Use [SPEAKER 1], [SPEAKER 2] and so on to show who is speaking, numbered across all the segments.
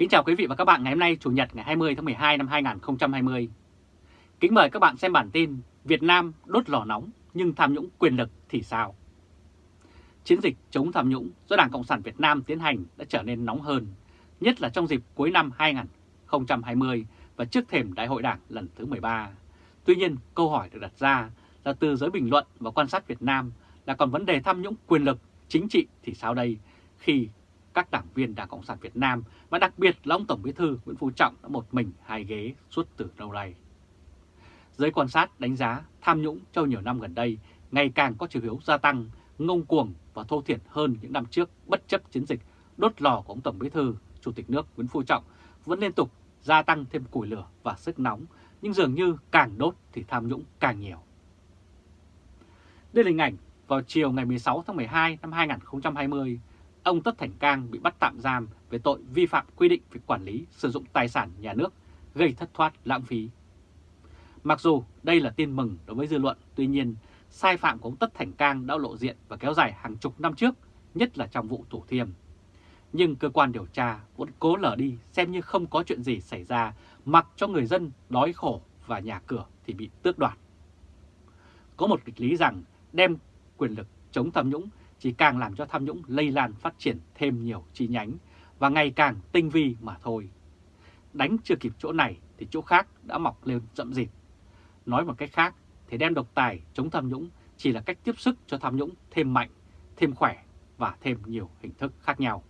[SPEAKER 1] Kính chào quý vị và các bạn ngày hôm nay Chủ nhật ngày 20 tháng 12 năm 2020. Kính mời các bạn xem bản tin Việt Nam đốt lò nóng nhưng tham nhũng quyền lực thì sao? Chiến dịch chống tham nhũng do Đảng Cộng sản Việt Nam tiến hành đã trở nên nóng hơn, nhất là trong dịp cuối năm 2020 và trước thềm Đại hội Đảng lần thứ 13. Tuy nhiên, câu hỏi được đặt ra là từ giới bình luận và quan sát Việt Nam là còn vấn đề tham nhũng quyền lực chính trị thì sao đây khi các đảng viên Đảng Cộng sản Việt Nam và đặc biệt là ông Tổng Bí thư Nguyễn Phú Trọng đã một mình hai ghế suốt từ lâu nay. Giới quan sát đánh giá tham nhũng trong nhiều năm gần đây ngày càng có chiều hướng gia tăng, ngông cuồng và thô thiển hơn những năm trước bất chấp chiến dịch đốt lò của ông Tổng Bí thư, Chủ tịch nước Nguyễn Phú Trọng vẫn liên tục gia tăng thêm củi lửa và sức nóng, nhưng dường như càng đốt thì tham nhũng càng nhiều. Đây là hình ảnh vào chiều ngày 16 tháng 12 năm 2020, ông Tất Thành Cang bị bắt tạm giam về tội vi phạm quy định về quản lý sử dụng tài sản nhà nước gây thất thoát lãng phí. Mặc dù đây là tin mừng đối với dư luận, tuy nhiên sai phạm của ông Tất Thành Cang đã lộ diện và kéo dài hàng chục năm trước, nhất là trong vụ Thủ Thiêm. Nhưng cơ quan điều tra vẫn cố lờ đi xem như không có chuyện gì xảy ra, mặc cho người dân đói khổ và nhà cửa thì bị tước đoạt. Có một kịch lý rằng đem quyền lực chống tham nhũng chỉ càng làm cho tham nhũng lây lan phát triển thêm nhiều chi nhánh và ngày càng tinh vi mà thôi. Đánh chưa kịp chỗ này thì chỗ khác đã mọc lên rậm rịt. Nói một cách khác thì đem độc tài chống tham nhũng chỉ là cách tiếp sức cho tham nhũng thêm mạnh, thêm khỏe và thêm nhiều hình thức khác nhau.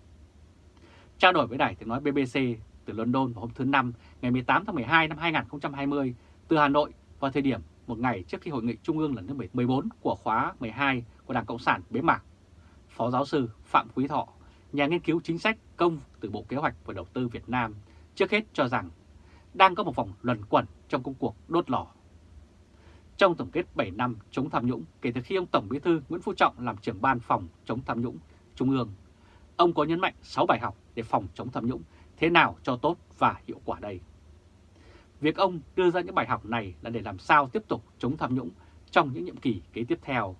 [SPEAKER 1] Trao đổi với đài tiếng nói BBC từ London vào hôm thứ Năm ngày 18 tháng 12 năm 2020 từ Hà Nội vào thời điểm một ngày trước khi Hội nghị Trung ương lần thứ 14 của khóa 12 của Đảng Cộng sản bế mạc Phó giáo sư Phạm Quý Thọ, nhà nghiên cứu chính sách công từ Bộ Kế hoạch và Đầu tư Việt Nam, trước hết cho rằng đang có một vòng luẩn quẩn trong công cuộc đốt lò. Trong tổng kết 7 năm chống tham nhũng kể từ khi ông Tổng Bí thư Nguyễn Phú Trọng làm trưởng ban phòng chống tham nhũng Trung ương, ông có nhấn mạnh 6 bài học để phòng chống tham nhũng thế nào cho tốt và hiệu quả đây. Việc ông đưa ra những bài học này là để làm sao tiếp tục chống tham nhũng trong những nhiệm kỳ kế tiếp theo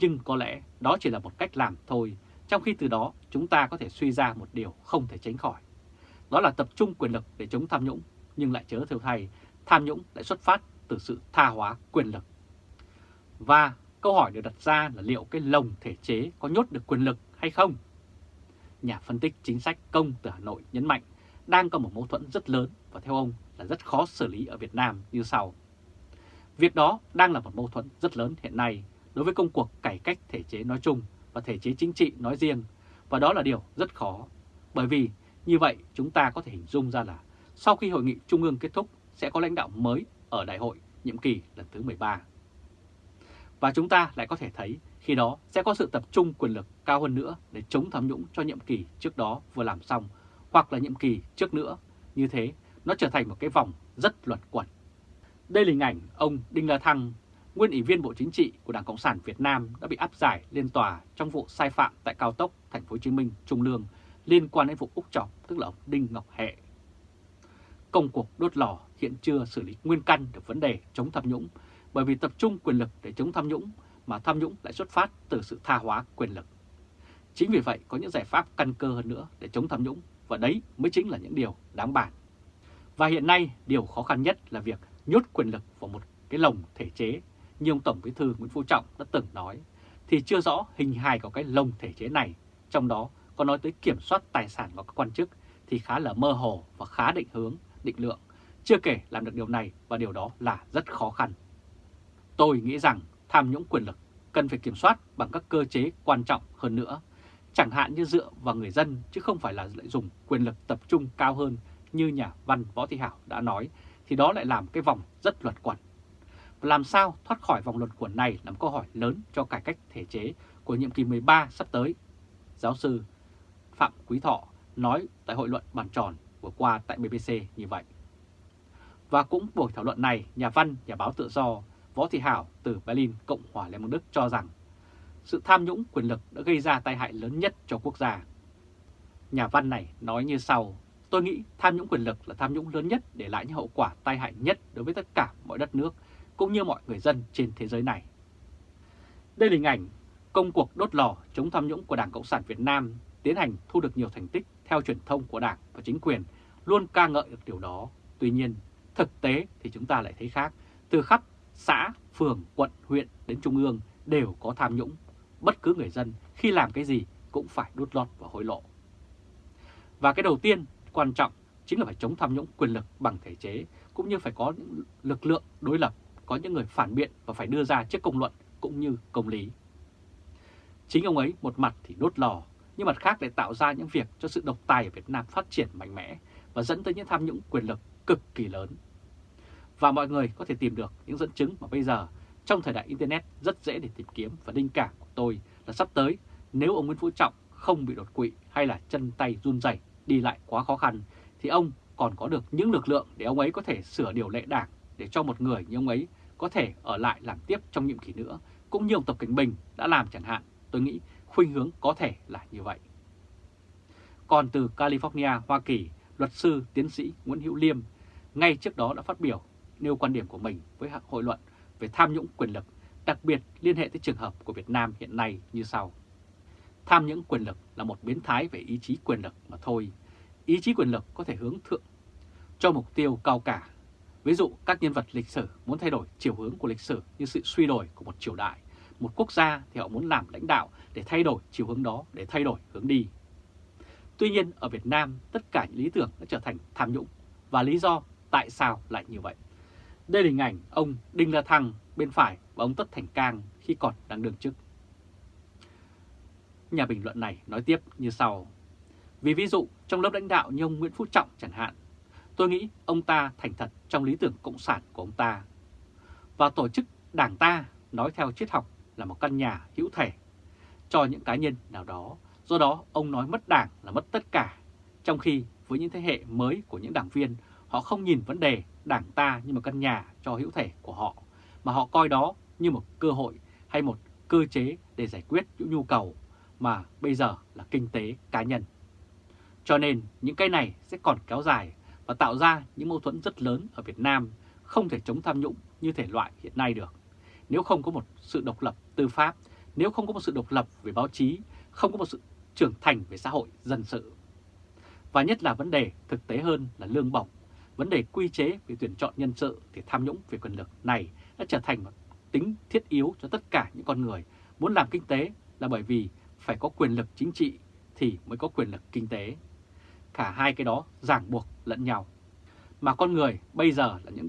[SPEAKER 1] nhưng có lẽ đó chỉ là một cách làm thôi, trong khi từ đó chúng ta có thể suy ra một điều không thể tránh khỏi. Đó là tập trung quyền lực để chống tham nhũng, nhưng lại chớ theo thay, tham nhũng lại xuất phát từ sự tha hóa quyền lực. Và câu hỏi được đặt ra là liệu cái lồng thể chế có nhốt được quyền lực hay không? Nhà phân tích chính sách công từ Hà Nội nhấn mạnh đang có một mâu thuẫn rất lớn và theo ông là rất khó xử lý ở Việt Nam như sau. Việc đó đang là một mâu thuẫn rất lớn hiện nay đối với công cuộc cải cách thể chế nói chung và thể chế chính trị nói riêng, và đó là điều rất khó. Bởi vì như vậy chúng ta có thể hình dung ra là sau khi hội nghị trung ương kết thúc sẽ có lãnh đạo mới ở đại hội nhiệm kỳ lần thứ 13. Và chúng ta lại có thể thấy khi đó sẽ có sự tập trung quyền lực cao hơn nữa để chống tham nhũng cho nhiệm kỳ trước đó vừa làm xong hoặc là nhiệm kỳ trước nữa. Như thế nó trở thành một cái vòng rất luẩn quẩn. Đây là hình ảnh ông Đinh La Thăng, nguyên ủy viên Bộ Chính trị của Đảng Cộng sản Việt Nam đã bị áp giải lên tòa trong vụ sai phạm tại cao tốc Thành phố Hồ Chí Minh Trung Lương liên quan đến vụ Úc Trọng, tức là ông Đinh Ngọc Hệ. Công cuộc đốt lò hiện chưa xử lý nguyên căn được vấn đề chống tham nhũng, bởi vì tập trung quyền lực để chống tham nhũng mà tham nhũng lại xuất phát từ sự tha hóa quyền lực. Chính vì vậy có những giải pháp căn cơ hơn nữa để chống tham nhũng và đấy mới chính là những điều đáng bàn. Và hiện nay điều khó khăn nhất là việc nhốt quyền lực vào một cái lồng thể chế như ông Tổng Bí thư Nguyễn Phú Trọng đã từng nói, thì chưa rõ hình hài của cái lồng thể chế này, trong đó có nói tới kiểm soát tài sản của các quan chức thì khá là mơ hồ và khá định hướng, định lượng. Chưa kể làm được điều này và điều đó là rất khó khăn. Tôi nghĩ rằng tham nhũng quyền lực cần phải kiểm soát bằng các cơ chế quan trọng hơn nữa, chẳng hạn như dựa vào người dân chứ không phải là lại dùng quyền lực tập trung cao hơn như nhà văn Võ Thị Hảo đã nói, thì đó lại làm cái vòng rất luật quẩn. Làm sao thoát khỏi vòng luẩn quẩn này là một câu hỏi lớn cho cải cách thể chế của nhiệm kỳ 13 sắp tới. Giáo sư Phạm Quý Thọ nói tại hội luận bàn tròn vừa qua tại BBC như vậy. Và cũng buổi thảo luận này, nhà văn, nhà báo tự do Võ Thị Hảo từ Berlin, Cộng hòa Liên bang Đức cho rằng sự tham nhũng quyền lực đã gây ra tai hại lớn nhất cho quốc gia. Nhà văn này nói như sau, tôi nghĩ tham nhũng quyền lực là tham nhũng lớn nhất để lại những hậu quả tai hại nhất đối với tất cả mọi đất nước cũng như mọi người dân trên thế giới này. Đây là hình ảnh công cuộc đốt lò chống tham nhũng của Đảng Cộng sản Việt Nam tiến hành thu được nhiều thành tích theo truyền thông của Đảng và chính quyền luôn ca ngợi được điều đó. Tuy nhiên, thực tế thì chúng ta lại thấy khác. Từ khắp xã, phường, quận, huyện đến trung ương đều có tham nhũng. Bất cứ người dân khi làm cái gì cũng phải đốt lót và hối lộ. Và cái đầu tiên quan trọng chính là phải chống tham nhũng quyền lực bằng thể chế, cũng như phải có những lực lượng đối lập, có những người phản biện và phải đưa ra trước công luận cũng như công lý. Chính ông ấy một mặt thì đốt lò, nhưng mặt khác lại tạo ra những việc cho sự độc tài ở Việt Nam phát triển mạnh mẽ và dẫn tới những tham nhũng quyền lực cực kỳ lớn. Và mọi người có thể tìm được những dẫn chứng mà bây giờ trong thời đại Internet rất dễ để tìm kiếm và linh cảm của tôi là sắp tới nếu ông Nguyễn Phú Trọng không bị đột quỵ hay là chân tay run rẩy đi lại quá khó khăn thì ông còn có được những lực lượng để ông ấy có thể sửa điều lệ đảng để cho một người như ông ấy có thể ở lại làm tiếp trong nhiệm kỳ nữa, cũng như ông Tập Cảnh Bình đã làm chẳng hạn, tôi nghĩ khuynh hướng có thể là như vậy. Còn từ California, Hoa Kỳ, luật sư tiến sĩ Nguyễn Hữu Liêm ngay trước đó đã phát biểu nêu quan điểm của mình với hội luận về tham nhũng quyền lực, đặc biệt liên hệ tới trường hợp của Việt Nam hiện nay như sau. Tham nhũng quyền lực là một biến thái về ý chí quyền lực mà thôi. Ý chí quyền lực có thể hướng thượng cho mục tiêu cao cả. Ví dụ các nhân vật lịch sử muốn thay đổi chiều hướng của lịch sử như sự suy đổi của một triều đại. Một quốc gia thì họ muốn làm lãnh đạo để thay đổi chiều hướng đó, để thay đổi hướng đi. Tuy nhiên ở Việt Nam tất cả những lý tưởng đã trở thành tham nhũng và lý do tại sao lại như vậy. Đây là hình ảnh ông Đinh La Thăng bên phải và ông Tất Thành Cang khi còn đang đương chức. Nhà bình luận này nói tiếp như sau. Vì ví dụ trong lớp lãnh đạo như ông Nguyễn Phú Trọng chẳng hạn, tôi nghĩ ông ta thành thật trong lý tưởng cộng sản của ông ta. Và tổ chức đảng ta nói theo triết học là một căn nhà hữu thể cho những cá nhân nào đó. Do đó ông nói mất đảng là mất tất cả. Trong khi với những thế hệ mới của những đảng viên, họ không nhìn vấn đề đảng ta như một căn nhà cho hữu thể của họ, mà họ coi đó như một cơ hội hay một cơ chế để giải quyết những nhu cầu mà bây giờ là kinh tế cá nhân. Cho nên những cái này sẽ còn kéo dài và tạo ra những mâu thuẫn rất lớn ở Việt Nam, không thể chống tham nhũng như thể loại hiện nay được. Nếu không có một sự độc lập tư pháp, nếu không có một sự độc lập về báo chí, không có một sự trưởng thành về xã hội dân sự. Và nhất là vấn đề thực tế hơn là lương bổng, vấn đề quy chế về tuyển chọn nhân sự thì tham nhũng về quyền lực này đã trở thành một tính thiết yếu cho tất cả những con người muốn làm kinh tế là bởi vì phải có quyền lực chính trị thì mới có quyền lực kinh tế. Cả hai cái đó ràng buộc lẫn nhau. Mà con người bây giờ là những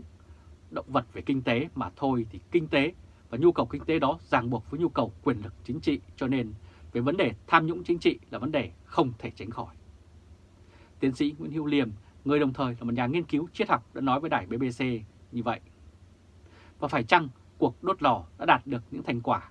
[SPEAKER 1] động vật về kinh tế mà thôi thì kinh tế và nhu cầu kinh tế đó ràng buộc với nhu cầu quyền lực chính trị cho nên về vấn đề tham nhũng chính trị là vấn đề không thể tránh khỏi. Tiến sĩ Nguyễn Hữu Liêm, người đồng thời là một nhà nghiên cứu triết học đã nói với đài BBC như vậy. Và phải chăng cuộc đốt lò đã đạt được những thành quả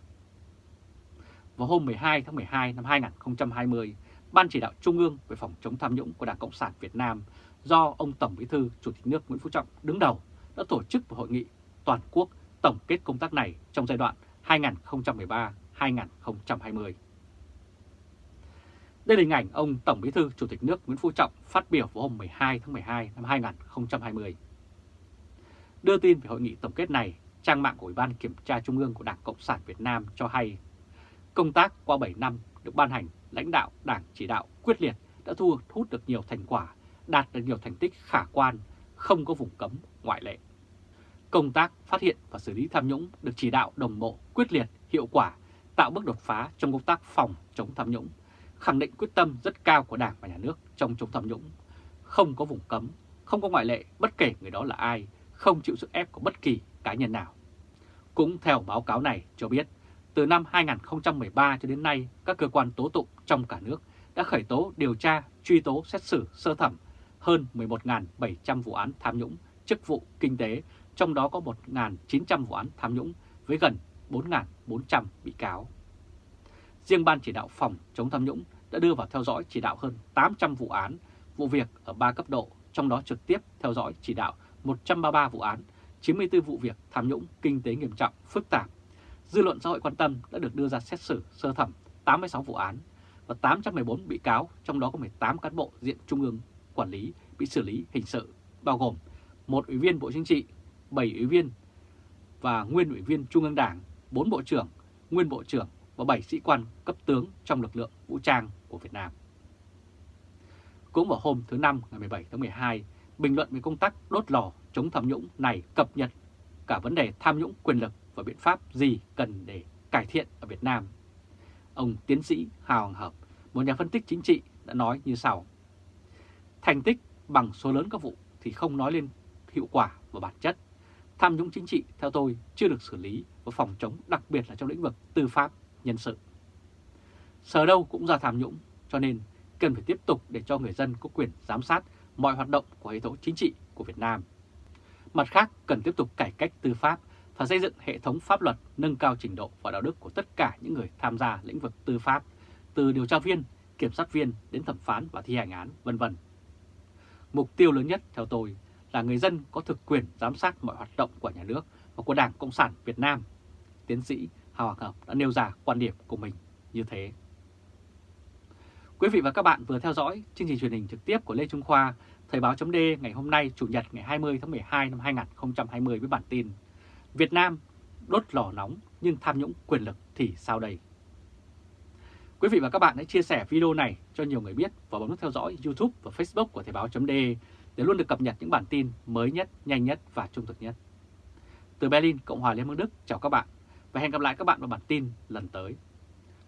[SPEAKER 1] vào hôm 12 tháng 12 năm 2020, Ban chỉ đạo Trung ương về phòng chống tham nhũng của Đảng Cộng sản Việt Nam do ông Tổng Bí thư Chủ tịch nước Nguyễn Phú Trọng đứng đầu đã tổ chức một hội nghị toàn quốc tổng kết công tác này trong giai đoạn 2013-2020. Đây là hình ảnh ông Tổng Bí thư Chủ tịch nước Nguyễn Phú Trọng phát biểu vào hôm 12 tháng 12 năm 2020. Đưa tin về hội nghị tổng kết này, trang mạng của Ủy ban Kiểm tra Trung ương của Đảng Cộng sản Việt Nam cho hay Công tác qua 7 năm được ban hành, lãnh đạo Đảng chỉ đạo quyết liệt đã thu hút được nhiều thành quả, đạt được nhiều thành tích khả quan, không có vùng cấm ngoại lệ. Công tác phát hiện và xử lý tham nhũng được chỉ đạo đồng bộ, quyết liệt, hiệu quả, tạo bước đột phá trong công tác phòng chống tham nhũng, khẳng định quyết tâm rất cao của Đảng và Nhà nước trong chống tham nhũng. Không có vùng cấm, không có ngoại lệ bất kể người đó là ai, không chịu sức ép của bất kỳ cá nhân nào. Cũng theo báo cáo này cho biết, từ năm 2013 cho đến nay, các cơ quan tố tụng trong cả nước đã khởi tố điều tra, truy tố xét xử sơ thẩm hơn 11.700 vụ án tham nhũng, chức vụ kinh tế, trong đó có 1.900 vụ án tham nhũng với gần 4.400 bị cáo. Riêng Ban chỉ đạo phòng chống tham nhũng đã đưa vào theo dõi chỉ đạo hơn 800 vụ án, vụ việc ở 3 cấp độ, trong đó trực tiếp theo dõi chỉ đạo 133 vụ án, 94 vụ việc tham nhũng kinh tế nghiêm trọng, phức tạp dư luận xã hội quan tâm đã được đưa ra xét xử sơ thẩm 86 vụ án và 814 bị cáo, trong đó có 18 cán bộ diện trung ương quản lý bị xử lý hình sự, bao gồm một ủy viên Bộ Chính trị, 7 ủy viên và nguyên ủy viên Trung ương Đảng, 4 bộ trưởng, nguyên bộ trưởng và 7 sĩ quan cấp tướng trong lực lượng vũ trang của Việt Nam. Cũng vào hôm thứ Năm ngày 17 tháng 12, bình luận về công tác đốt lò chống tham nhũng này cập nhật cả vấn đề tham nhũng quyền lực và biện pháp gì cần để cải thiện ở Việt Nam. Ông tiến sĩ Hào hoàng Hợp, một nhà phân tích chính trị đã nói như sau. Thành tích bằng số lớn các vụ thì không nói lên hiệu quả và bản chất. Tham nhũng chính trị theo tôi chưa được xử lý và phòng chống đặc biệt là trong lĩnh vực tư pháp, nhân sự. Sở đâu cũng ra tham nhũng cho nên cần phải tiếp tục để cho người dân có quyền giám sát mọi hoạt động của hệ thống chính trị của Việt Nam. Mặt khác, cần tiếp tục cải cách tư pháp và xây dựng hệ thống pháp luật nâng cao trình độ và đạo đức của tất cả những người tham gia lĩnh vực tư pháp, từ điều tra viên, kiểm sát viên đến thẩm phán và thi hành án, vân vân. Mục tiêu lớn nhất theo tôi là người dân có thực quyền giám sát mọi hoạt động của nhà nước và của Đảng Cộng sản Việt Nam. Tiến sĩ Hào Hoàng Hợp đã nêu ra quan điểm của mình như thế. Quý vị và các bạn vừa theo dõi chương trình truyền hình trực tiếp của Lê Trung Khoa, Thời báo chấm ngày hôm nay Chủ nhật ngày 20 tháng 12 năm 2020 với bản tin Việt Nam đốt lò nóng nhưng tham nhũng quyền lực thì sao đây? Quý vị và các bạn hãy chia sẻ video này cho nhiều người biết và bấm nút theo dõi YouTube và Facebook của Thời Báo .de để luôn được cập nhật những bản tin mới nhất, nhanh nhất và trung thực nhất. Từ Berlin, Cộng hòa Liên bang Đức, chào các bạn và hẹn gặp lại các bạn vào bản tin lần tới.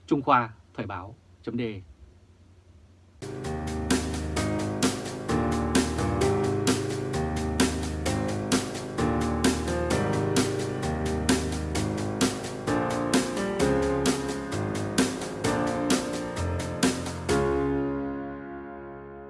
[SPEAKER 1] Trung Khoa Thời Báo .de.